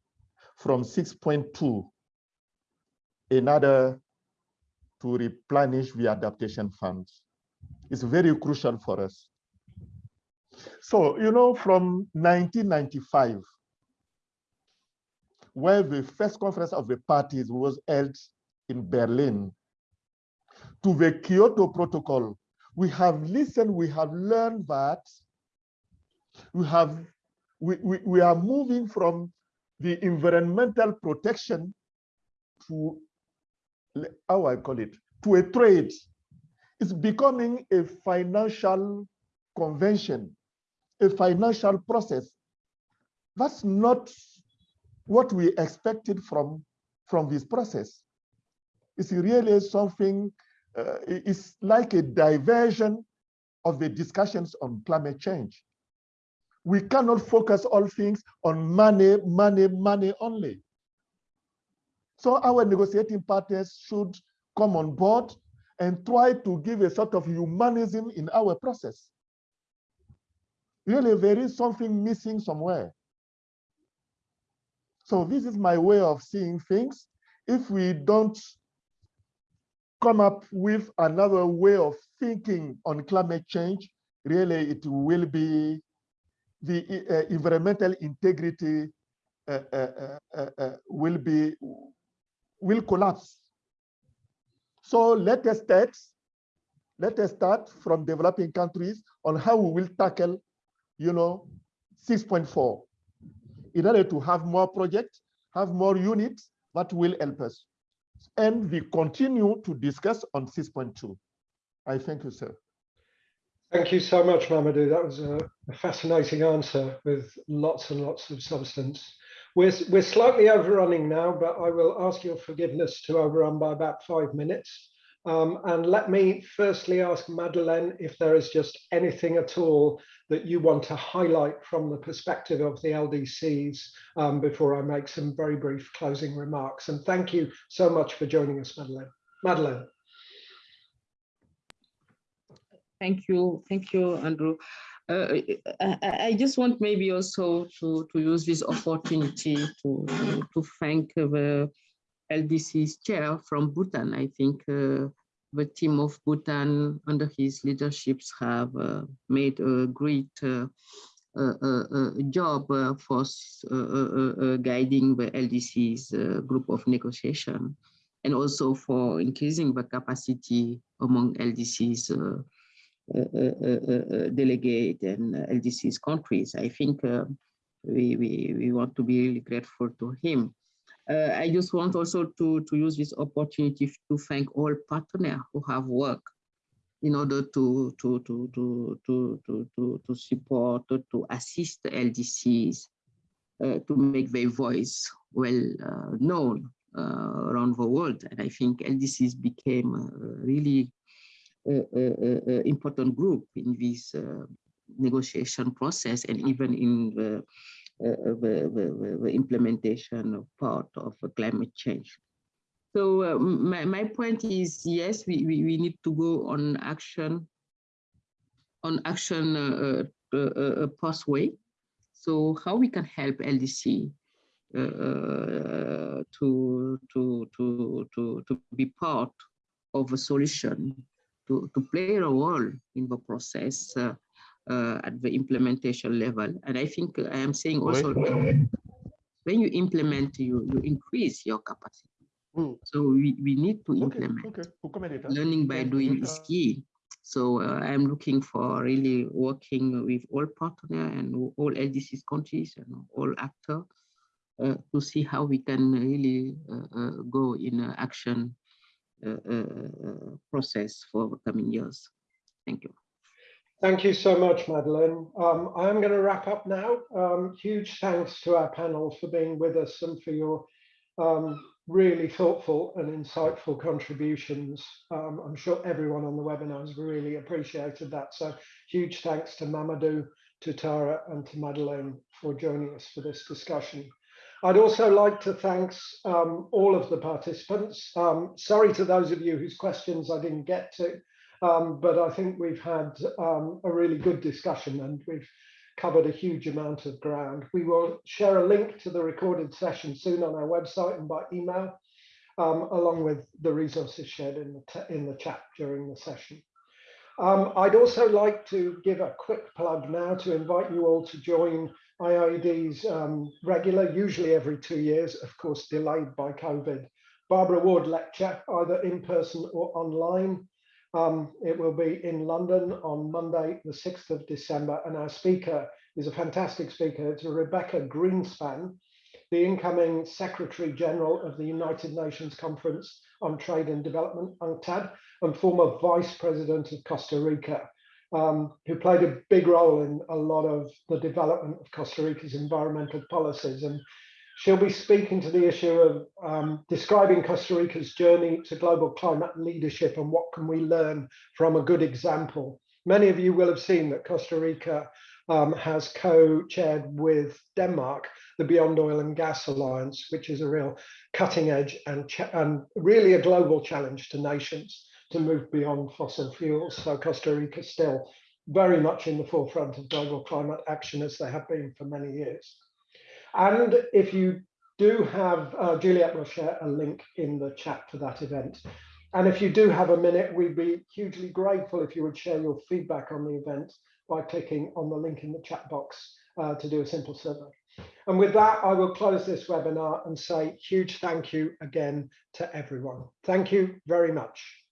from 6.2 in order to replenish the adaptation funds. It's very crucial for us. So, you know, from 1995, where the first conference of the parties was held in Berlin, to the Kyoto Protocol, we have listened, we have learned that we have we, we, we are moving from the environmental protection to how I call it, to a trade. It's becoming a financial convention, a financial process. That's not what we expected from, from this process. It's really something uh, it's like a diversion of the discussions on climate change. We cannot focus all things on money, money, money only. So our negotiating partners should come on board and try to give a sort of humanism in our process. Really, there is something missing somewhere. So this is my way of seeing things. If we don't come up with another way of thinking on climate change, really it will be the uh, environmental integrity uh, uh, uh, uh will be will collapse. So let us start, let us start from developing countries on how we will tackle, you know, 6.4 in order to have more projects, have more units that will help us and we continue to discuss on 6.2. I thank you, sir. Thank you so much, Mamadou. That was a, a, fascinating answer with lots and lots of substance. We're, we're slightly overrunning now, but I will ask your forgiveness to overrun by about five minutes. Um, and let me firstly ask Madeleine if there is just anything at all that you want to highlight from the perspective of the LDCs um, before I make some very brief closing remarks. And thank you so much for joining us, Madeleine. Madeleine. Thank you. Thank you, Andrew. Uh, I, I, just want maybe also to, to use this opportunity to, to, to thank the LDC's chair from Bhutan. I think uh, the team of Bhutan under his leaderships have uh, made a great uh, uh, uh, uh job for guiding the LDC's group of negotiation and also for increasing the capacity among LDC's delegate and LDC's countries. I think we, we, we want to be really grateful to him. Uh, I just want also to, to use this opportunity to thank all partners who have worked in order to, to, to, to, to, to, to, to support, to assist LDCs uh, to make their voice well uh, known uh, around the world. And I think LDCs became really important group in this uh, negotiation process and even in the uh, the, the, the, implementation of part of climate change. So uh, my, my point is, yes, we, we, we need to go on action, on action uh, uh, uh, pathway. So how we can help LDC uh, to, to, to, to, to be part of a solution, to, to play a role in the process uh, uh, at the implementation level. And I think I am saying also when you implement, you, you increase your capacity. Mm. So we, we need to implement. okay. We'll comment later. Learning by doing is key. So uh, I'm looking for really working with all partner and all LDCs countries and all actors uh, to see how we can really uh, uh, go in action uh, uh, uh, process for the coming years. Thank you. Thank you so much, Madeleine. Um, I'm going to wrap up now. Um, huge thanks to our panel for being with us and for your um, really thoughtful and insightful contributions. Um, I'm sure everyone on the webinar has really appreciated that. So huge thanks to Mamadou, to Tara and to Madeleine for joining us for this discussion. I'd also like to thank um, all of the participants. Um, sorry to those of you whose questions I didn't get to. Um, but I think we've had um, a really good discussion and we've covered a huge amount of ground. We will share a link to the recorded session soon on our website and by email, um, along with the resources shared in the, in the chat during the session. Um, I'd also like to give a quick plug now to invite you all to join IIED's um, regular, usually every two years, of course, delayed by COVID, Barbara Ward lecture, either in person or online. Um, it will be in London on Monday, the 6th of December, and our speaker is a fantastic speaker. It's Rebeca Grynspan, the incoming Secretary General of the United Nations Conference on Trade and Development, UNCTAD, and former Vice President of Costa Rica, um, who played a big role in a lot of the development of Costa Rica's environmental policies. And She'll be speaking to the issue of um, describing Costa Rica's journey to global climate leadership and what can we learn from a good example. Many of you will have seen that Costa Rica um, has co-chaired with Denmark the Beyond Oil and Gas Alliance, which is a real cutting edge and, and really a global challenge to nations to move beyond fossil fuels. So Costa Rica still very much in the forefront of global climate action as they have been for many years. And if you do have, uh, Juliet will share a link in the chat for that event. And if you do have a minute, we'd be hugely grateful if you would share your feedback on the event by clicking on the link in the chat box uh, to do a simple survey. And with that, I will close this webinar and say huge thank you again to everyone. Thank you very much.